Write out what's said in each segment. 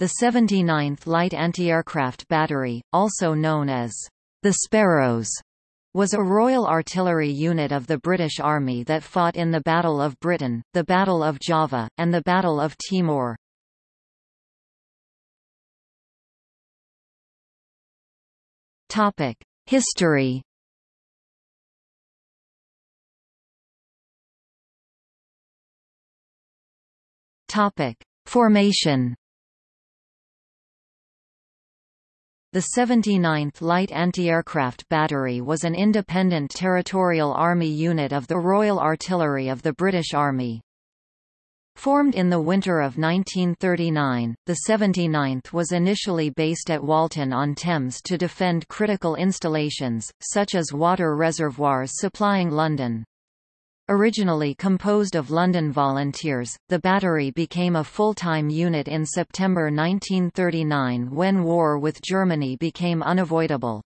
The 79th Light Anti-Aircraft Battery, also known as the Sparrows, was a Royal Artillery unit of the British Army that fought in the Battle of Britain, the Battle of Java, and the Battle of Timor. History Formation The 79th Light Anti-Aircraft Battery was an independent territorial army unit of the Royal Artillery of the British Army. Formed in the winter of 1939, the 79th was initially based at Walton-on-Thames to defend critical installations, such as water reservoirs supplying London. Originally composed of London volunteers, the battery became a full-time unit in September 1939 when war with Germany became unavoidable.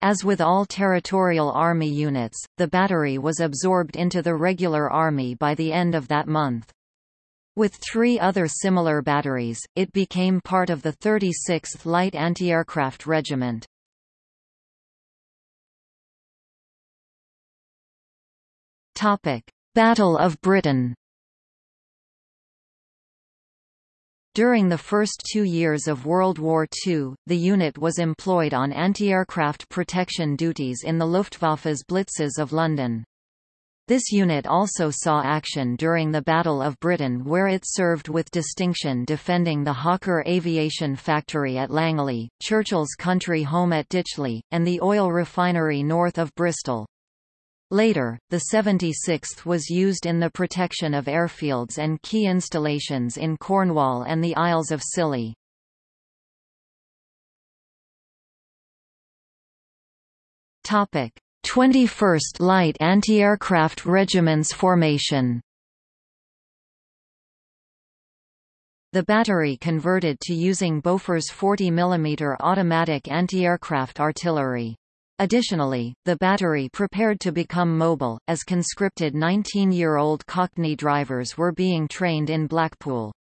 As with all territorial army units, the battery was absorbed into the regular army by the end of that month. With three other similar batteries, it became part of the 36th Light Anti-Aircraft Regiment. Topic: Battle of Britain. During the first two years of World War II, the unit was employed on anti-aircraft protection duties in the Luftwaffe's blitzes of London. This unit also saw action during the Battle of Britain where it served with distinction defending the Hawker Aviation Factory at Langley, Churchill's country home at Ditchley, and the oil refinery north of Bristol. Later, the 76th was used in the protection of airfields and key installations in Cornwall and the Isles of Scilly. Topic: 21st Light Anti-Aircraft Regiment's formation. The battery converted to using Bofors 40 mm automatic anti-aircraft artillery. Additionally, the battery prepared to become mobile, as conscripted 19-year-old Cockney drivers were being trained in Blackpool.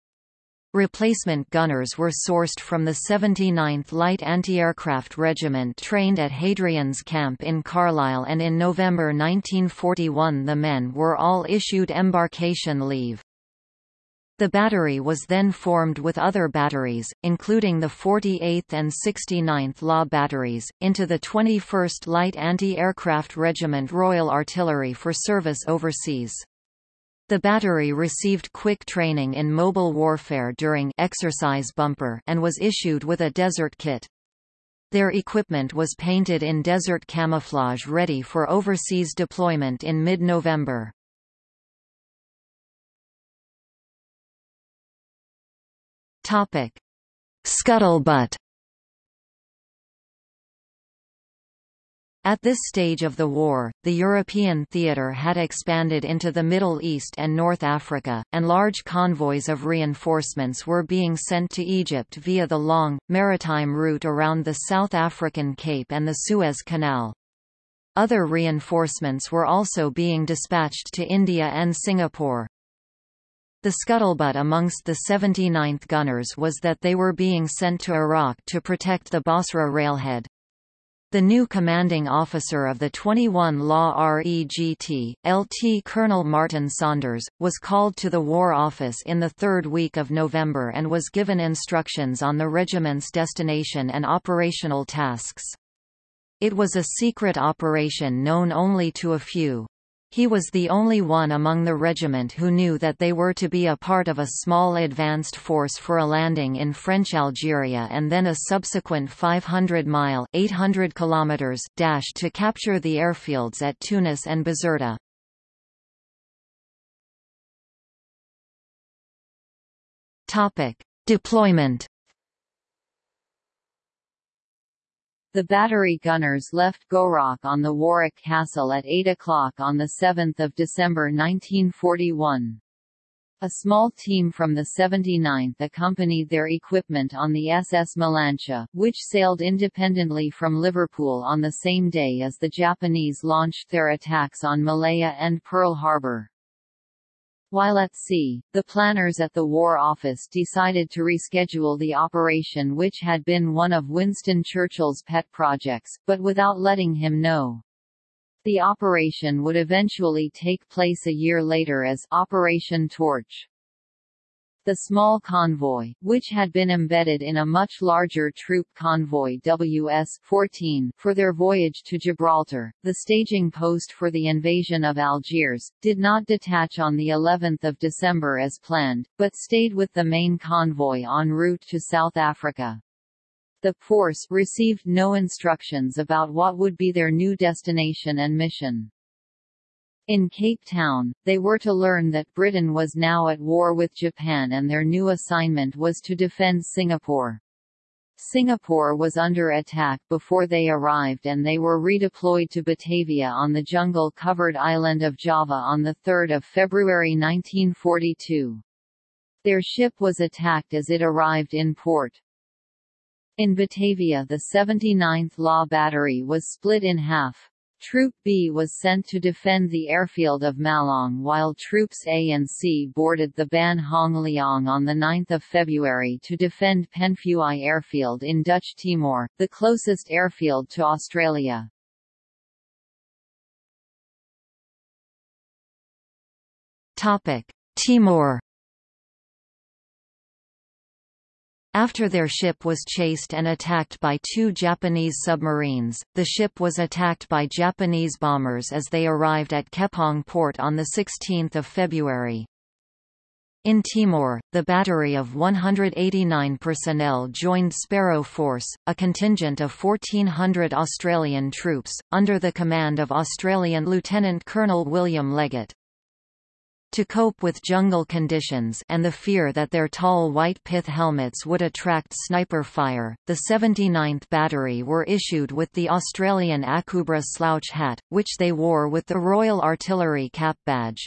Replacement gunners were sourced from the 79th Light Anti-Aircraft Regiment trained at Hadrian's Camp in Carlisle and in November 1941 the men were all issued embarkation leave. The battery was then formed with other batteries, including the 48th and 69th Law batteries, into the 21st Light Anti-Aircraft Regiment Royal Artillery for service overseas. The battery received quick training in mobile warfare during Exercise Bumper and was issued with a desert kit. Their equipment was painted in desert camouflage ready for overseas deployment in mid-November. Topic: Scuttlebutt. At this stage of the war, the European theatre had expanded into the Middle East and North Africa, and large convoys of reinforcements were being sent to Egypt via the long, maritime route around the South African Cape and the Suez Canal. Other reinforcements were also being dispatched to India and Singapore. The scuttlebutt amongst the 79th gunners was that they were being sent to Iraq to protect the Basra railhead. The new commanding officer of the 21 Law REGT, LT Colonel Martin Saunders, was called to the War Office in the third week of November and was given instructions on the regiment's destination and operational tasks. It was a secret operation known only to a few. He was the only one among the regiment who knew that they were to be a part of a small advanced force for a landing in French Algeria and then a subsequent 500-mile (800 kilometers) dash to capture the airfields at Tunis and Bizerta. Deployment The battery gunners left Gourock on the Warwick Castle at 8 o'clock on 7 December 1941. A small team from the 79th accompanied their equipment on the SS Melantia, which sailed independently from Liverpool on the same day as the Japanese launched their attacks on Malaya and Pearl Harbor. While at sea, the planners at the War Office decided to reschedule the operation which had been one of Winston Churchill's pet projects, but without letting him know. The operation would eventually take place a year later as Operation Torch. The small convoy, which had been embedded in a much larger troop convoy WS-14 for their voyage to Gibraltar, the staging post for the invasion of Algiers, did not detach on the 11th of December as planned, but stayed with the main convoy en route to South Africa. The force received no instructions about what would be their new destination and mission. In Cape Town, they were to learn that Britain was now at war with Japan and their new assignment was to defend Singapore. Singapore was under attack before they arrived and they were redeployed to Batavia on the jungle-covered island of Java on 3 February 1942. Their ship was attacked as it arrived in port. In Batavia the 79th Law Battery was split in half. Troop B was sent to defend the airfield of Malang while Troops A and C boarded the Ban Hong Leong on 9 February to defend Penfui Airfield in Dutch Timor, the closest airfield to Australia. Timor After their ship was chased and attacked by two Japanese submarines, the ship was attacked by Japanese bombers as they arrived at Koepang port on 16 February. In Timor, the battery of 189 personnel joined Sparrow Force, a contingent of 1,400 Australian troops, under the command of Australian Lieutenant Colonel William Leggett. To cope with jungle conditions and the fear that their tall white pith helmets would attract sniper fire, the 79th Battery were issued with the Australian Akubra slouch hat, which they wore with the Royal Artillery cap badge.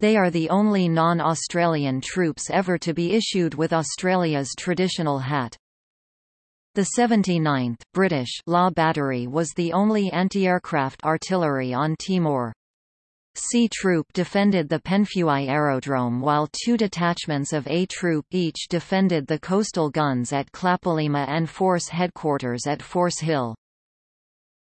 They are the only non-Australian troops ever to be issued with Australia's traditional hat. The 79th British Law Battery was the only anti-aircraft artillery on Timor. C Troop defended the Penfui aerodrome while two detachments of A Troop each defended the coastal guns at Klapalima and Force headquarters at Force Hill.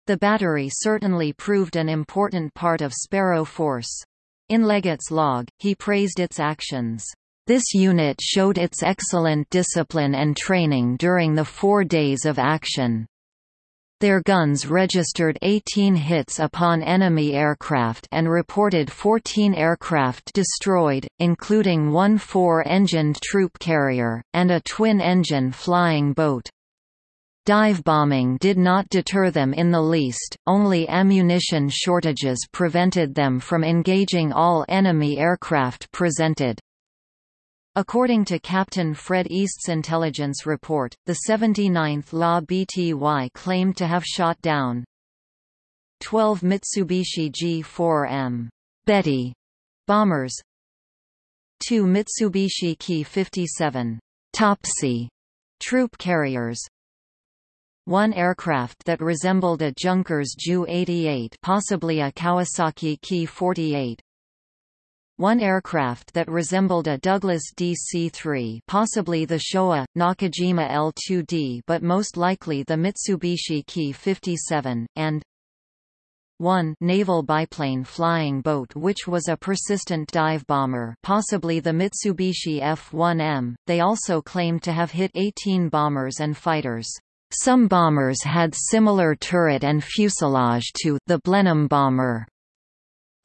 The battery certainly proved an important part of Sparrow Force. In Leggett's log, he praised its actions. This unit showed its excellent discipline and training during the four days of action. Their guns registered 18 hits upon enemy aircraft and reported 14 aircraft destroyed, including one four-engined troop carrier, and a twin-engine flying boat. Dive bombing did not deter them in the least, only ammunition shortages prevented them from engaging all enemy aircraft presented. According to Captain Fred East's intelligence report, the 79th La BTY claimed to have shot down 12 Mitsubishi G-4M Betty bombers, two Mitsubishi Ki-57 Topsy troop carriers, one aircraft that resembled a Junkers Ju-88 possibly a Kawasaki Ki-48 one aircraft that resembled a Douglas DC-3 possibly the Showa, Nakajima L-2D but most likely the Mitsubishi Ki-57, and 1 naval biplane flying boat which was a persistent dive bomber possibly the Mitsubishi F-1M. They also claimed to have hit 18 bombers and fighters. Some bombers had similar turret and fuselage to the Blenheim bomber.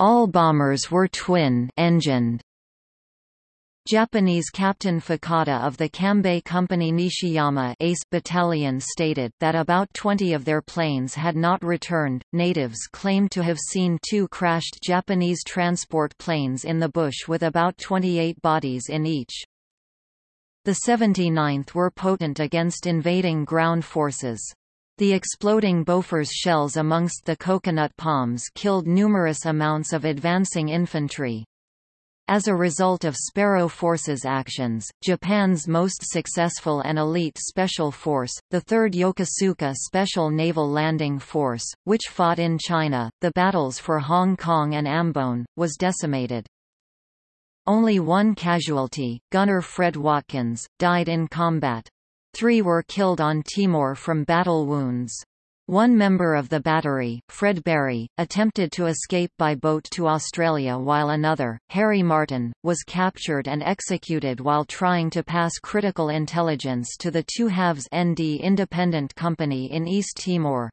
All bombers were twin-engined. Japanese Captain Fukada of the Kambei Company Nishiyama Ace Battalion stated that about 20 of their planes had not returned. Natives claimed to have seen two crashed Japanese transport planes in the bush with about 28 bodies in each. The 79th were potent against invading ground forces. The exploding Bofors shells amongst the coconut palms killed numerous amounts of advancing infantry. As a result of Sparrow Force's actions, Japan's most successful and elite special force, the 3rd Yokosuka Special Naval Landing Force, which fought in China, the battles for Hong Kong and Ambon, was decimated. Only one casualty, gunner Fred Watkins, died in combat. Three were killed on Timor from battle wounds. One member of the battery, Fred Berry, attempted to escape by boat to Australia while another, Harry Martin, was captured and executed while trying to pass critical intelligence to the Two Halves ND Independent Company in East Timor.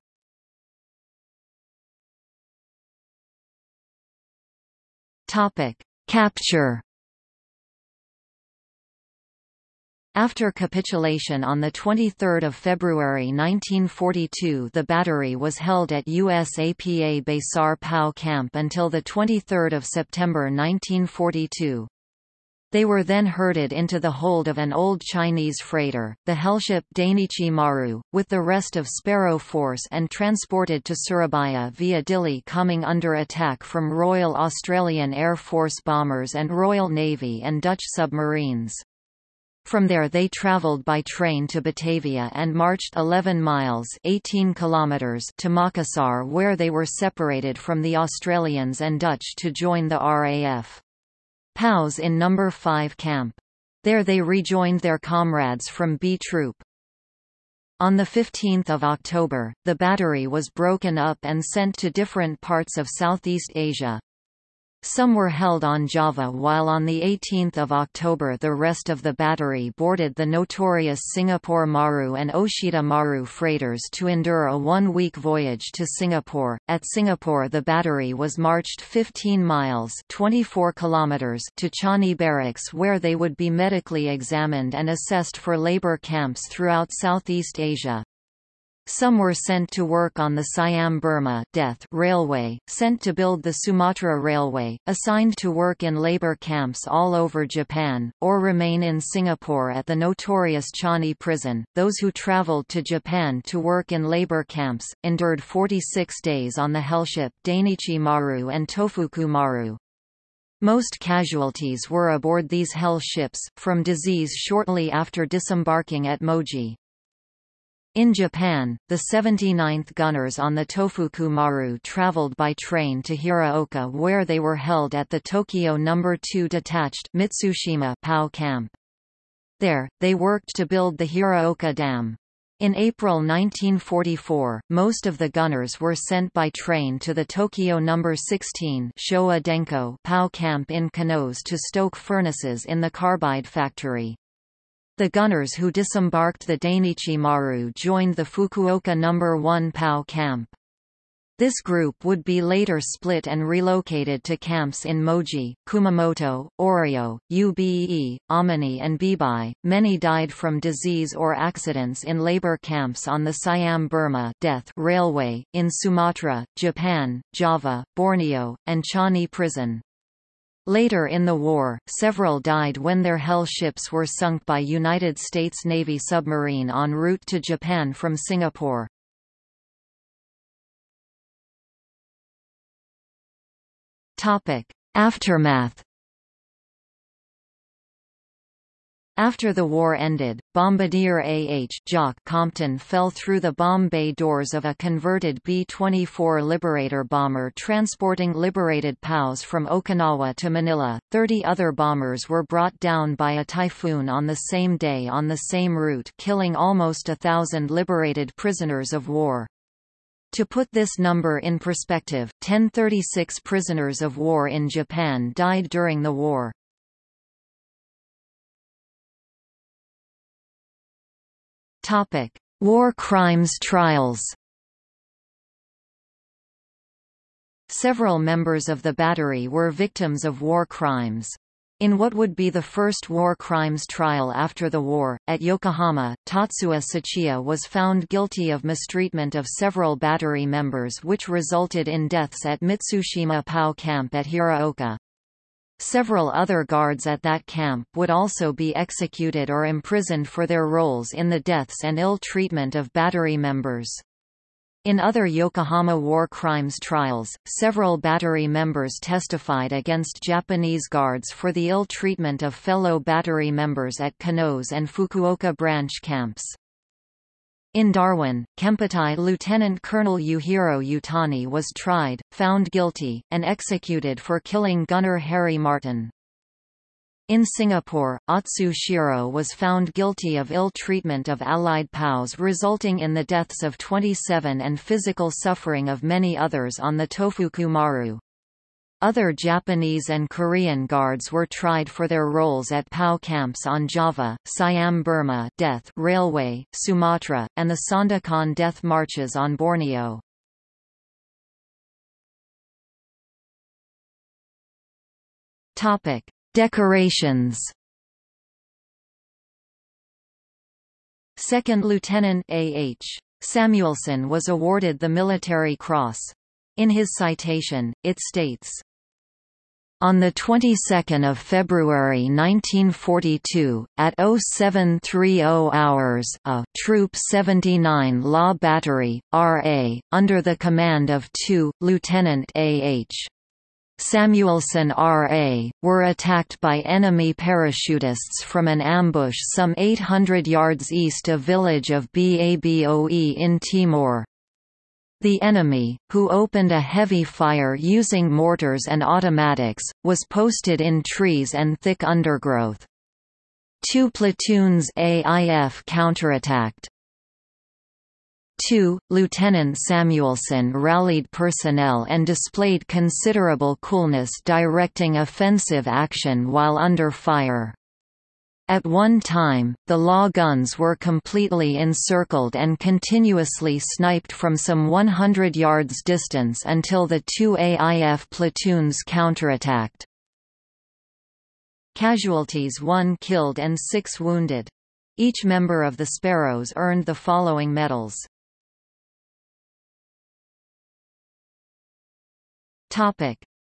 Capture After capitulation on 23 February 1942 the battery was held at USAPA Besar POW camp until 23 September 1942. They were then herded into the hold of an old Chinese freighter, the hellship Dainichi Maru, with the rest of Sparrow Force and transported to Surabaya via Dili coming under attack from Royal Australian Air Force bombers and Royal Navy and Dutch submarines. From there they travelled by train to Batavia and marched 11 miles 18 kilometers to Makassar where they were separated from the Australians and Dutch to join the RAF. POWs in No. 5 Camp. There they rejoined their comrades from B Troop. On 15 October, the battery was broken up and sent to different parts of Southeast Asia. Some were held on Java while on 18 October the rest of the battery boarded the notorious Singapore Maru and Oshita Maru freighters to endure a one-week voyage to Singapore. At Singapore the battery was marched 15 miles 24 kilometers to Changi Barracks where they would be medically examined and assessed for labor camps throughout Southeast Asia. Some were sent to work on the Siam-Burma Death Railway, sent to build the Sumatra Railway, assigned to work in labor camps all over Japan, or remain in Singapore at the notorious Changi prison. Those who traveled to Japan to work in labor camps, endured 46 days on the hellship Dainichi Maru and Tofuku Maru. Most casualties were aboard these hell ships, from disease shortly after disembarking at Moji. In Japan, the 79th gunners on the Tofuku Maru traveled by train to Hiraoka where they were held at the Tokyo No. 2 Detached Mitsushima POW camp. There, they worked to build the Hiraoka Dam. In April 1944, most of the gunners were sent by train to the Tokyo No. 16 Showa Denko POW camp in Kanose to stoke furnaces in the carbide factory. The gunners who disembarked the Dainichi Maru joined the Fukuoka No. 1 POW camp. This group would be later split and relocated to camps in Moji, Kumamoto, Oryo, Ube, Amini, and Bibai. Many died from disease or accidents in labor camps on the Siam Burma Death Railway, in Sumatra, Japan, Java, Borneo, and Changi Prison. Later in the war, several died when their Hell ships were sunk by United States Navy submarine en route to Japan from Singapore. Aftermath After the war ended, Bombardier AH Jock Compton fell through the bomb bay doors of a converted B-24 Liberator bomber transporting liberated POWs from Okinawa to Manila. Thirty other bombers were brought down by a typhoon on the same day on the same route killing almost a thousand liberated prisoners of war. To put this number in perspective, 1036 prisoners of war in Japan died during the war. Topic: War crimes trials. Several members of the battery were victims of war crimes. In what would be the first war crimes trial after the war, at Yokohama, Tatsuya Tsuchiya was found guilty of mistreatment of several battery members which resulted in deaths at Mitsushima POW camp at Hiraoka. Several other guards at that camp would also be executed or imprisoned for their roles in the deaths and ill treatment of battery members. In other Yokohama war crimes trials, several battery members testified against Japanese guards for the ill treatment of fellow battery members at Kanose and Fukuoka branch camps. In Darwin, Kempeitai Lieutenant Colonel Yuhiro Utani was tried, found guilty, and executed for killing gunner Harry Martin. In Singapore, Atsu Shiro was found guilty of ill treatment of Allied POWs resulting in the deaths of 27 and physical suffering of many others on the Tofuku Maru. Other Japanese and Korean guards were tried for their roles at POW camps on Java, Siam Burma death Railway, Sumatra, and the Sandakan death marches on Borneo. Topic: Decorations Second Lieutenant A.H. Samuelson was awarded the Military Cross. In his citation, it states, on the 22nd of February 1942, at 0730 hours, a Troop 79 Law Battery, RA, under the command of 2, Lieutenant A.H. Samuelson R.A., were attacked by enemy parachutists from an ambush some 800 yards east of village of Baboe in Timor. The enemy, who opened a heavy fire using mortars and automatics, was posted in trees and thick undergrowth. Two platoons AIF counterattacked. 2. Lieutenant Samuelson rallied personnel and displayed considerable coolness directing offensive action while under fire. At one time, the law guns were completely encircled and continuously sniped from some 100 yards distance until the two AIF platoons counterattacked. Casualties 1 killed and 6 wounded. Each member of the Sparrows earned the following medals.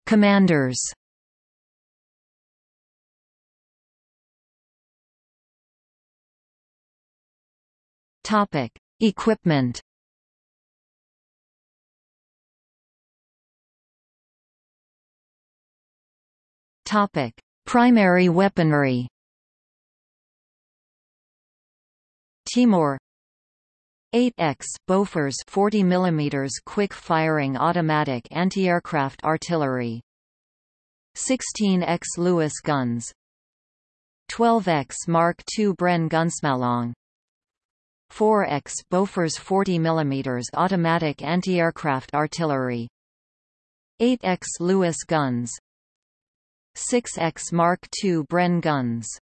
Commanders. Topic: Equipment. Topic: Primary weaponry. Timor 8X Bofors 40 mm quick-firing automatic anti-aircraft artillery. 16X Lewis guns. 12X Mark II Bren Gunsmalong 4X Bofors 40 mm automatic anti-aircraft artillery 8X Lewis guns 6X Mark II Bren guns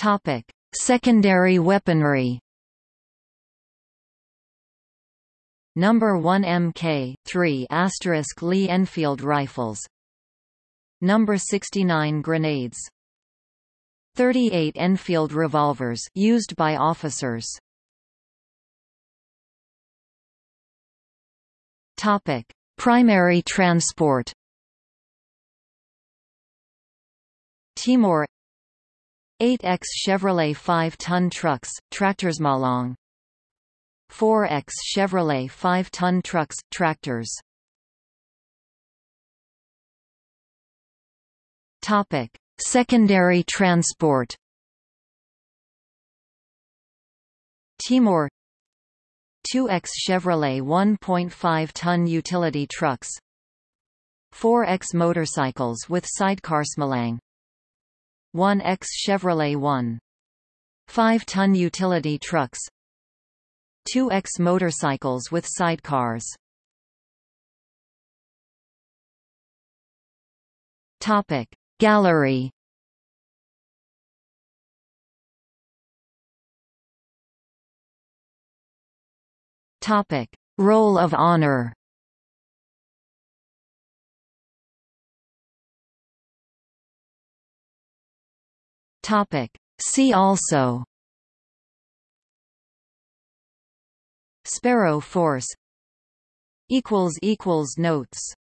Topic: Secondary weaponry. Number 1 Mk 3 asterisk Lee Enfield rifles. Number 69 grenades. 38 Enfield revolvers used by officers. Topic: Primary transport. Timor 8X Chevrolet 5-ton trucks, tractors Malang 4X Chevrolet 5-ton trucks, tractors Topic: Secondary transport. Timor. 2X Chevrolet 1.5-ton utility trucks. 4X motorcycles with sidecar Smalang 1X Chevrolet 1. 5-ton utility trucks. 2X motorcycles with sidecars. Topic Gallery Topic Roll of Honor Topic. See also Sparrow Force equals Equals Notes